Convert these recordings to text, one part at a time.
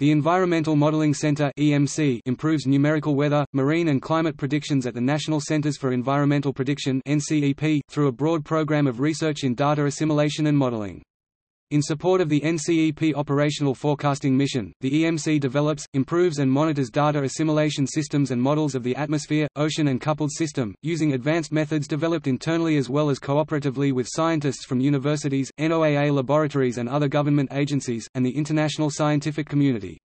The Environmental Modeling Center (EMC) improves numerical weather, marine and climate predictions at the National Centers for Environmental Prediction (NCEP) through a broad program of research in data assimilation and modeling. In support of the NCEP operational forecasting mission, the EMC develops, improves and monitors data assimilation systems and models of the atmosphere, ocean and coupled system, using advanced methods developed internally as well as cooperatively with scientists from universities, NOAA laboratories and other government agencies, and the international scientific community.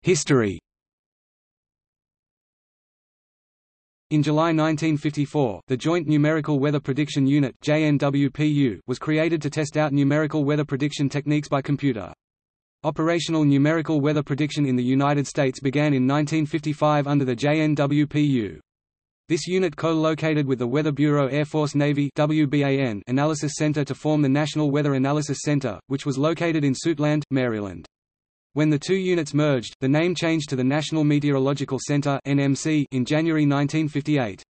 History In July 1954, the Joint Numerical Weather Prediction Unit (JNWPU) was created to test out numerical weather prediction techniques by computer. Operational numerical weather prediction in the United States began in 1955 under the JNWPU. This unit co-located with the Weather Bureau Air Force Navy Analysis Center to form the National Weather Analysis Center, which was located in Suitland, Maryland. When the two units merged, the name changed to the National Meteorological Center (NMC) in January 1958.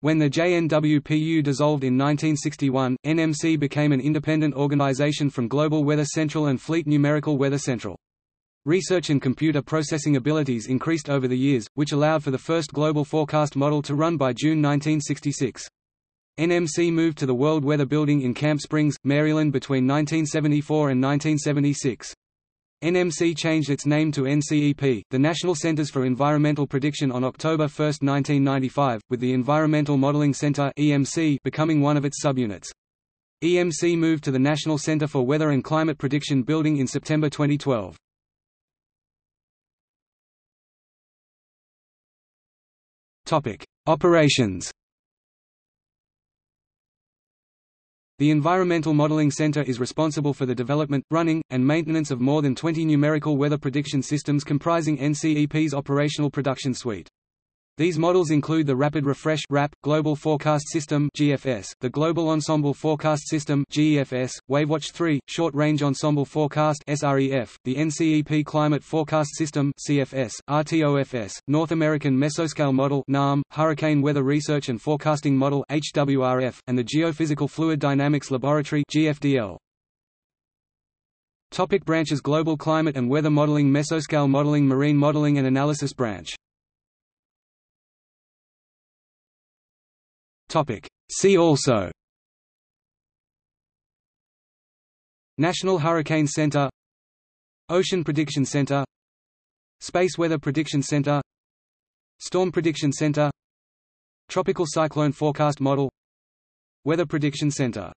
When the JNWPU dissolved in 1961, NMC became an independent organization from Global Weather Central and Fleet Numerical Weather Central. Research and computer processing abilities increased over the years, which allowed for the first global forecast model to run by June 1966. NMC moved to the World Weather Building in Camp Springs, Maryland between 1974 and 1976. NMC changed its name to NCEP, the National Centers for Environmental Prediction on October 1, 1995, with the Environmental Modeling Center (EMC) becoming one of its subunits. EMC moved to the National Center for Weather and Climate Prediction building in September 2012. Topic: Operations The Environmental Modeling Center is responsible for the development, running, and maintenance of more than 20 numerical weather prediction systems comprising NCEP's operational production suite. These models include the Rapid Refresh RAP, Global Forecast System GFS, the Global Ensemble Forecast System GEFS, WaveWatch 3, Short Range Ensemble Forecast SREF, the NCEP Climate Forecast System CFS, RTOFS, North American Mesoscale Model NAM, Hurricane Weather Research and Forecasting Model HWRF, and the Geophysical Fluid Dynamics Laboratory GFDL. Topic branches Global Climate and Weather Modeling Mesoscale Modeling Marine Modeling and Analysis Branch Topic. See also National Hurricane Center Ocean Prediction Center Space Weather Prediction Center Storm Prediction Center Tropical Cyclone Forecast Model Weather Prediction Center